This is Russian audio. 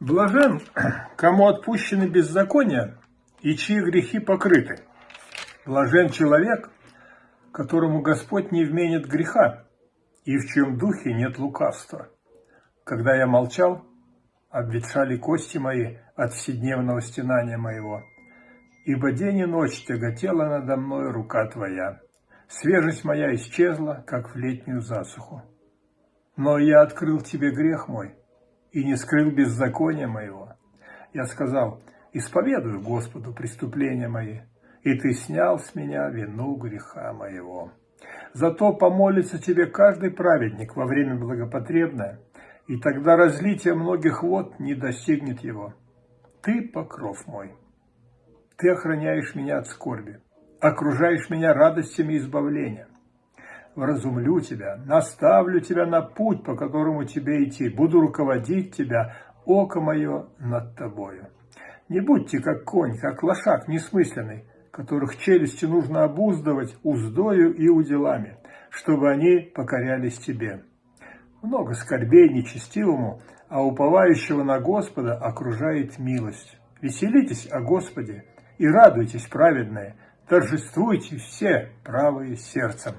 Блажен, кому отпущены беззакония и чьи грехи покрыты. Блажен человек, которому Господь не вменит греха, и в чьем духе нет лукавства. Когда я молчал, обветшали кости мои от вседневного стенания моего, ибо день и ночь тяготела надо мной рука Твоя. Свежесть моя исчезла, как в летнюю засуху. Но я открыл Тебе грех мой, и не скрыл беззакония моего. Я сказал, исповедую Господу преступления мои, и ты снял с меня вину греха моего. Зато помолится тебе каждый праведник во время благопотребное, и тогда разлитие многих вод не достигнет его. Ты покров мой. Ты охраняешь меня от скорби, окружаешь меня радостями избавления вразумлю тебя, наставлю тебя на путь, по которому тебе идти, буду руководить тебя, око мое над тобою. Не будьте как конь, как лошак несмысленный, которых челюсти нужно обуздывать уздою и уделами, чтобы они покорялись тебе. Много скорбей нечестивому, а уповающего на Господа окружает милость. Веселитесь о Господе и радуйтесь, праведные, торжествуйте все правые сердцем.